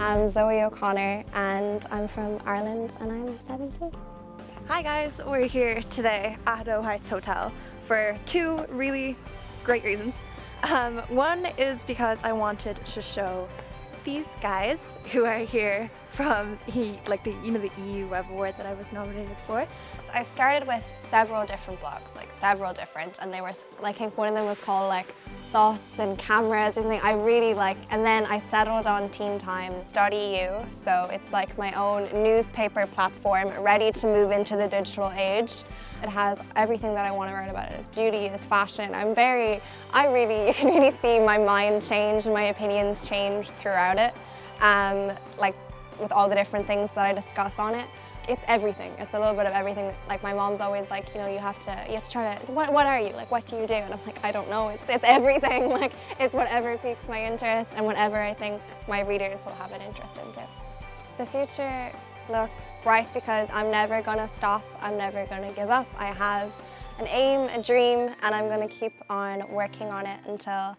I'm Zoe O'Connor and I'm from Ireland and I'm 17. Hi guys, we're here today at O Heights Hotel for two really great reasons. Um, one is because I wanted to show these guys who are here from the, like the you know the EU Web Award that I was nominated for. So I started with several different blogs, like several different, and they were like I think one of them was called like thoughts and cameras or something I really like and then I settled on Teen Times.eu so it's like my own newspaper platform ready to move into the digital age. It has everything that I want to write about. It's beauty, it's fashion. I'm very, I really, you can really see my mind change and my opinions change throughout it. Um, like with all the different things that I discuss on it. It's everything. It's a little bit of everything. Like my mom's always like, you know, you have to, you have to try to, what, what are you? Like, what do you do? And I'm like, I don't know. It's, it's everything. Like, it's whatever piques my interest and whatever I think my readers will have an interest in too. The future looks bright because I'm never gonna stop. I'm never gonna give up. I have an aim, a dream, and I'm gonna keep on working on it until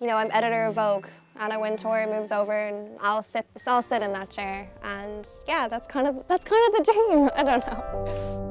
you know, I'm editor of Vogue. Anna Wintour moves over and I'll sit, I'll sit in that chair. And yeah, that's kind of, that's kind of the dream. I don't know.